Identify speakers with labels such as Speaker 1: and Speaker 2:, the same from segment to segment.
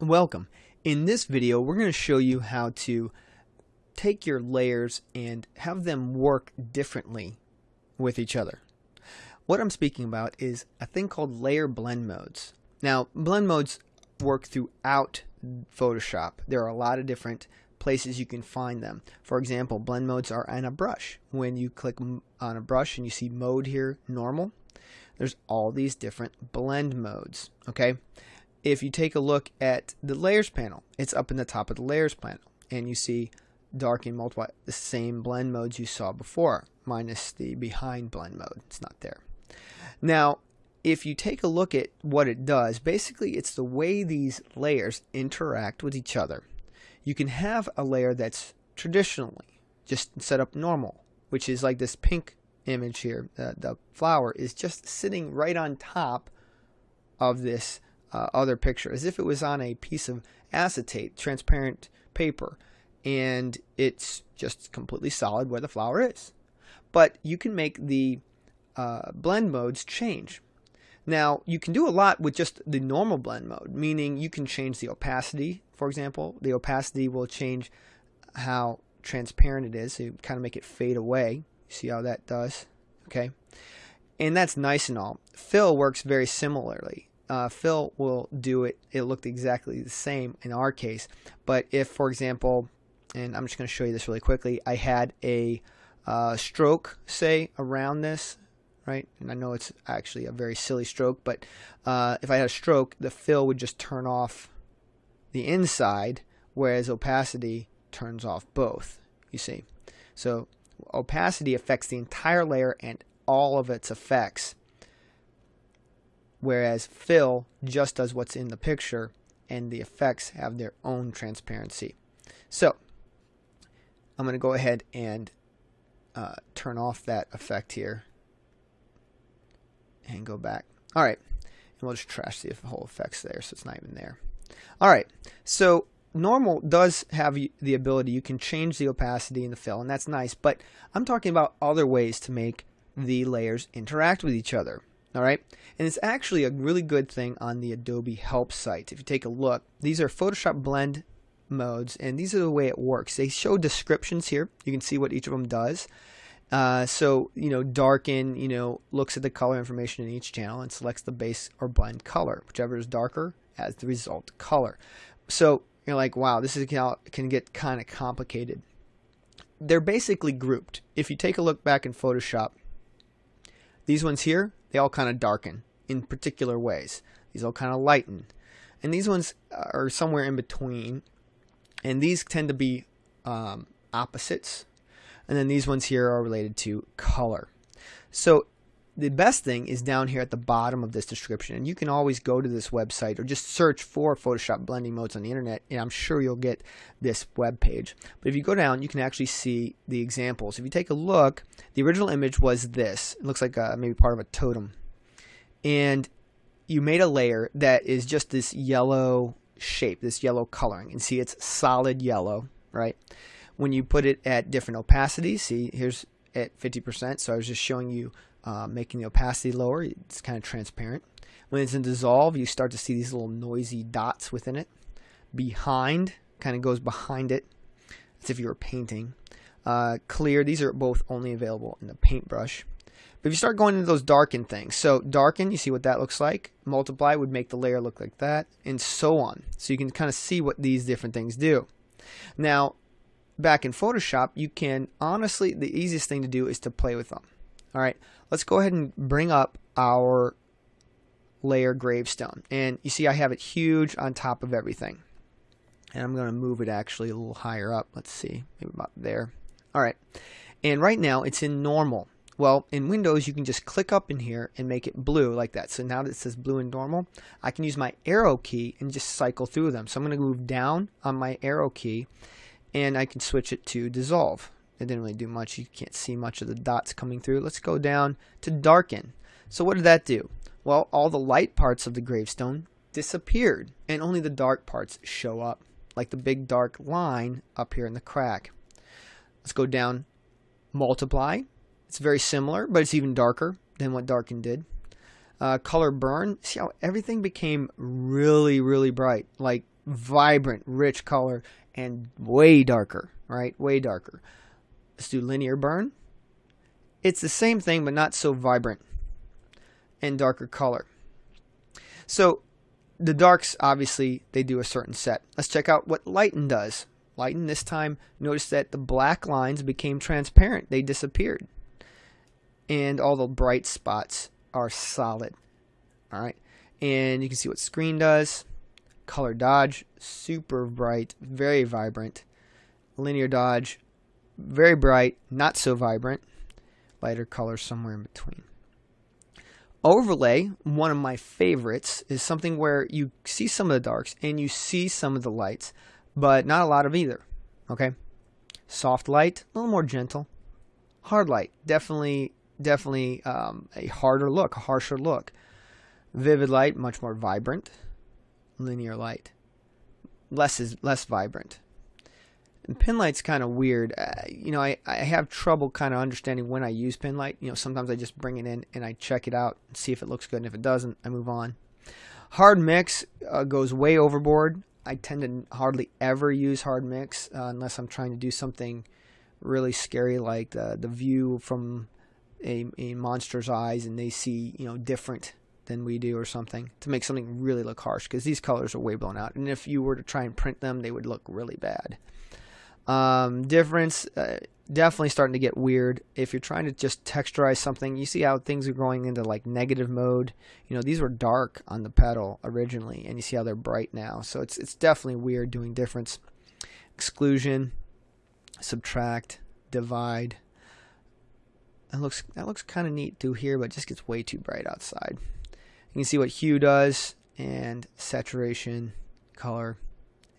Speaker 1: Welcome. In this video we're going to show you how to take your layers and have them work differently with each other. What I'm speaking about is a thing called layer blend modes. Now blend modes work throughout Photoshop. There are a lot of different places you can find them. For example, blend modes are on a brush. When you click on a brush and you see mode here, normal, there's all these different blend modes. Okay, if you take a look at the layers panel, it's up in the top of the layers panel and you see darken multiply the same blend modes you saw before minus the behind blend mode. It's not there. Now if you take a look at what it does basically it's the way these layers interact with each other. You can have a layer that's traditionally just set up normal which is like this pink image here uh, the flower is just sitting right on top of this uh, other picture as if it was on a piece of acetate, transparent paper, and it's just completely solid where the flower is. But you can make the uh, blend modes change. Now, you can do a lot with just the normal blend mode, meaning you can change the opacity, for example. The opacity will change how transparent it is, so you kind of make it fade away. See how that does? Okay. And that's nice and all. Fill works very similarly uh, fill will do it. It looked exactly the same in our case. But if, for example, and I'm just going to show you this really quickly, I had a uh, stroke, say, around this, right? And I know it's actually a very silly stroke, but uh, if I had a stroke, the fill would just turn off the inside, whereas opacity turns off both, you see. So opacity affects the entire layer and all of its effects whereas fill just does what's in the picture and the effects have their own transparency. So I'm going to go ahead and uh, turn off that effect here and go back. All right, and we'll just trash the whole effects there so it's not even there. All right, so normal does have the ability you can change the opacity in the fill and that's nice but I'm talking about other ways to make the layers interact with each other all right, and it's actually a really good thing on the Adobe Help site. If you take a look, these are Photoshop blend modes, and these are the way it works. They show descriptions here. You can see what each of them does. Uh, so, you know, darken, you know, looks at the color information in each channel and selects the base or blend color. Whichever is darker as the result color. So you're like, wow, this is can get kind of complicated. They're basically grouped. If you take a look back in Photoshop, these ones here, they all kind of darken in particular ways. These all kind of lighten. And these ones are somewhere in between. And these tend to be um, opposites. And then these ones here are related to color. So the best thing is down here at the bottom of this description. And you can always go to this website or just search for Photoshop blending modes on the internet and I'm sure you'll get this web page. But if you go down, you can actually see the examples. If you take a look, the original image was this. It looks like a, maybe part of a totem. And you made a layer that is just this yellow shape, this yellow coloring. And see, it's solid yellow, right? When you put it at different opacities, see, here's at 50%. So I was just showing you uh, making the opacity lower. It's kind of transparent. When it's in dissolve, you start to see these little noisy dots within it. Behind, kind of goes behind it, as if you were painting. Uh, clear, these are both only available in the paintbrush. But if you start going into those darken things, so darken, you see what that looks like. Multiply would make the layer look like that, and so on. So you can kind of see what these different things do. Now, back in Photoshop, you can honestly, the easiest thing to do is to play with them. All right, let's go ahead and bring up our layer gravestone. And you see I have it huge on top of everything. And I'm going to move it actually a little higher up. Let's see, maybe about there. All right, and right now it's in normal. Well, in Windows, you can just click up in here and make it blue like that. So now that it says blue and normal, I can use my arrow key and just cycle through them. So I'm going to move down on my arrow key and I can switch it to dissolve. It didn't really do much. You can't see much of the dots coming through. Let's go down to darken. So what did that do? Well, all the light parts of the gravestone disappeared and only the dark parts show up, like the big dark line up here in the crack. Let's go down, multiply. It's very similar, but it's even darker than what darken did. Uh, color burn, see how everything became really, really bright, like vibrant, rich color and way darker, right? Way darker. Let's do linear burn. It's the same thing, but not so vibrant and darker color. So the darks, obviously, they do a certain set. Let's check out what lighten does. Lighten this time, notice that the black lines became transparent. They disappeared. And all the bright spots are solid. All right. And you can see what screen does. Color dodge, super bright, very vibrant. Linear dodge, very bright, not so vibrant. Lighter color somewhere in between. Overlay, one of my favorites, is something where you see some of the darks and you see some of the lights, but not a lot of either. Okay? Soft light, a little more gentle. Hard light, definitely, definitely um, a harder look, a harsher look. Vivid light, much more vibrant. Linear light, less is less vibrant. And pin light's kind of weird. Uh, you know, I, I have trouble kind of understanding when I use pin light. You know, sometimes I just bring it in and I check it out and see if it looks good. And if it doesn't, I move on. Hard mix uh, goes way overboard. I tend to hardly ever use hard mix uh, unless I'm trying to do something really scary like the, the view from a, a monster's eyes and they see, you know, different than we do or something to make something really look harsh because these colors are way blown out. And if you were to try and print them, they would look really bad. Um, difference, uh, definitely starting to get weird. If you're trying to just texturize something, you see how things are going into like negative mode. You know, these were dark on the petal originally, and you see how they're bright now. So it's it's definitely weird doing difference. Exclusion, subtract, divide. That looks that looks kind of neat through here, but just gets way too bright outside. You can see what hue does and saturation, color,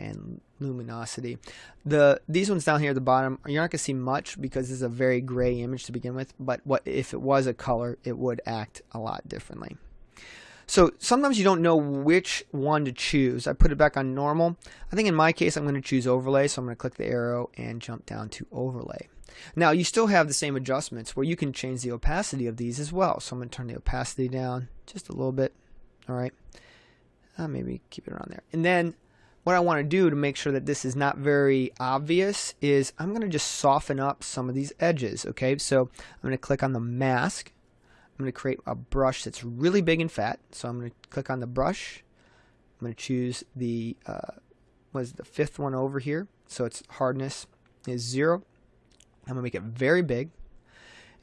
Speaker 1: and luminosity. The these ones down here at the bottom, you're not going to see much because this is a very gray image to begin with, but what if it was a color, it would act a lot differently. So sometimes you don't know which one to choose. I put it back on normal. I think in my case I'm going to choose overlay, so I'm going to click the arrow and jump down to overlay. Now you still have the same adjustments where you can change the opacity of these as well. So I'm going to turn the opacity down just a little bit. All right. Uh, maybe keep it around there. And then what I want to do to make sure that this is not very obvious is I'm going to just soften up some of these edges. Okay, so I'm going to click on the mask. I'm going to create a brush that's really big and fat. So I'm going to click on the brush. I'm going to choose the uh, was the fifth one over here. So its hardness is zero. I'm going to make it very big.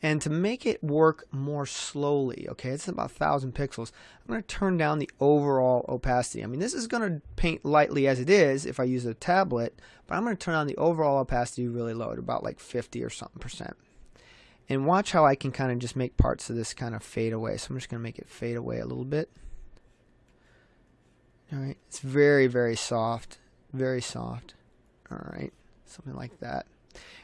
Speaker 1: And to make it work more slowly, okay, it's about 1,000 pixels, I'm going to turn down the overall opacity. I mean, this is going to paint lightly as it is if I use a tablet, but I'm going to turn on the overall opacity really low at about like 50 or something percent. And watch how I can kind of just make parts of this kind of fade away. So I'm just going to make it fade away a little bit. All right, it's very, very soft, very soft. All right, something like that.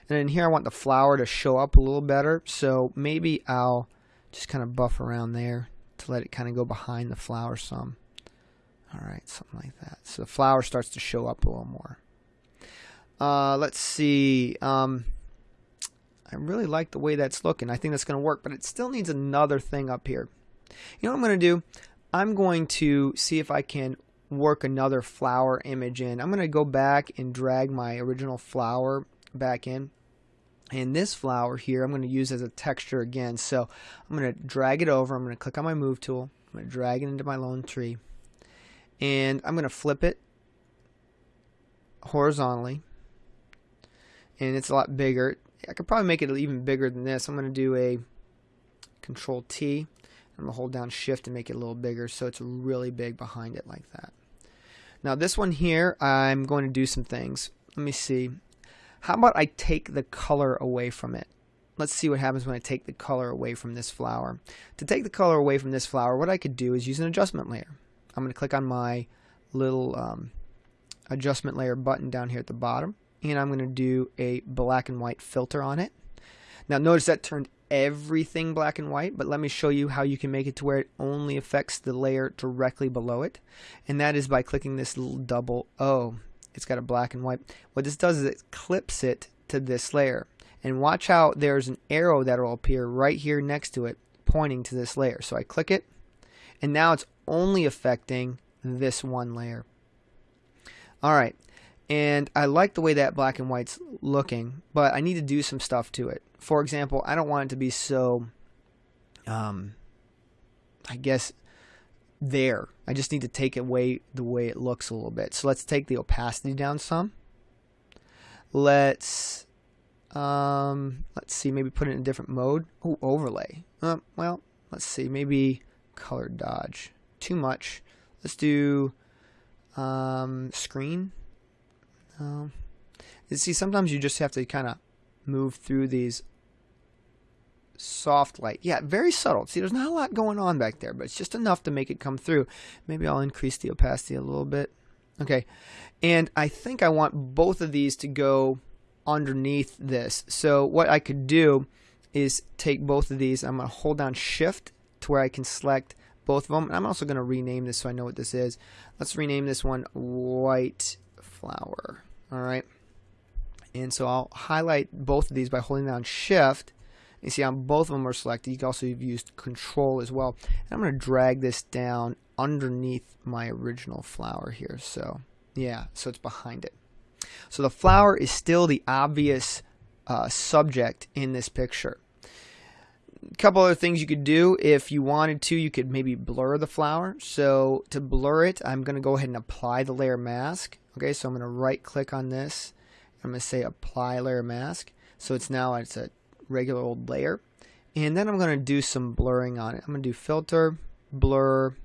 Speaker 1: And then here I want the flower to show up a little better. So maybe I'll just kind of buff around there to let it kind of go behind the flower some. All right, something like that. So the flower starts to show up a little more. Uh, let's see. Um, I really like the way that's looking. I think that's going to work, but it still needs another thing up here. You know what I'm going to do? I'm going to see if I can work another flower image in. I'm going to go back and drag my original flower back in. And this flower here I'm going to use as a texture again. So I'm going to drag it over. I'm going to click on my move tool. I'm going to drag it into my lone tree. And I'm going to flip it horizontally. And it's a lot bigger. I could probably make it even bigger than this. I'm going to do a control T. I'm going to hold down shift and make it a little bigger so it's really big behind it like that. Now this one here, I'm going to do some things. Let me see. How about I take the color away from it? Let's see what happens when I take the color away from this flower. To take the color away from this flower, what I could do is use an adjustment layer. I'm going to click on my little um, adjustment layer button down here at the bottom and I'm going to do a black and white filter on it. Now notice that turned everything black and white, but let me show you how you can make it to where it only affects the layer directly below it. And that is by clicking this little double O it's got a black and white. What this does is it clips it to this layer. And watch how there's an arrow that will appear right here next to it pointing to this layer. So I click it and now it's only affecting this one layer. Alright, and I like the way that black and white's looking, but I need to do some stuff to it. For example, I don't want it to be so, um, I guess, there. I just need to take it away the way it looks a little bit. So let's take the opacity down some. Let's, um, let's see, maybe put it in a different mode. Oh, overlay. Uh, well, let's see, maybe color dodge. Too much. Let's do um, screen. Um, you see, sometimes you just have to kind of move through these soft light. Yeah, very subtle. See, there's not a lot going on back there, but it's just enough to make it come through. Maybe I'll increase the opacity a little bit. Okay, and I think I want both of these to go underneath this. So what I could do is take both of these. I'm going to hold down Shift to where I can select both of them. And I'm also going to rename this so I know what this is. Let's rename this one White Flower. All right. And so I'll highlight both of these by holding down Shift. You see how both of them are selected. You can also use Control as well. And I'm going to drag this down underneath my original flower here. So yeah, so it's behind it. So the flower is still the obvious uh, subject in this picture. A couple other things you could do if you wanted to, you could maybe blur the flower. So to blur it, I'm going to go ahead and apply the layer mask. Okay, so I'm going to right click on this. I'm going to say apply layer mask. So it's now it's a regular old layer. And then I'm going to do some blurring on it. I'm going to do filter, blur,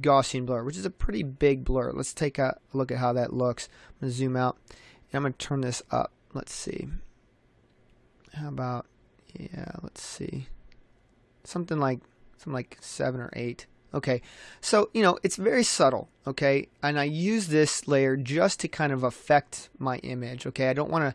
Speaker 1: Gaussian blur, which is a pretty big blur. Let's take a look at how that looks. I'm going to zoom out and I'm going to turn this up. Let's see. How about, yeah, let's see. Something like, something like seven or eight. Okay, so, you know, it's very subtle, okay? And I use this layer just to kind of affect my image, okay? I don't want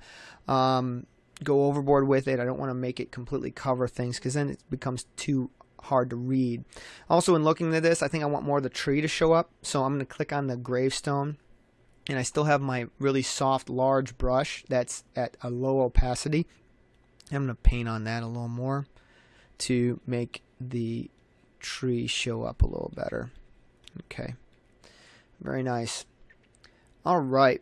Speaker 1: to um, go overboard with it. I don't want to make it completely cover things because then it becomes too hard to read. Also, in looking at this, I think I want more of the tree to show up. So I'm going to click on the gravestone. And I still have my really soft, large brush that's at a low opacity. I'm going to paint on that a little more to make the tree show up a little better. Okay. Very nice. All right.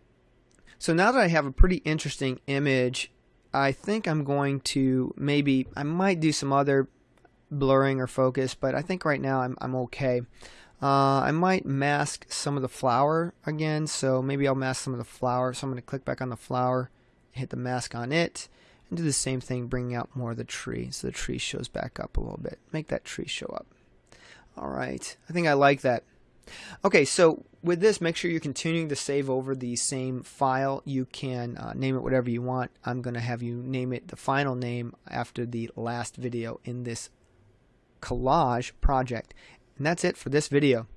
Speaker 1: So now that I have a pretty interesting image, I think I'm going to maybe, I might do some other blurring or focus, but I think right now I'm, I'm okay. Uh, I might mask some of the flower again, so maybe I'll mask some of the flower. So I'm going to click back on the flower, hit the mask on it, and do the same thing, bringing out more of the tree, so the tree shows back up a little bit. Make that tree show up. All right, I think I like that. Okay, so with this, make sure you're continuing to save over the same file. You can uh, name it whatever you want. I'm going to have you name it the final name after the last video in this collage project. And that's it for this video.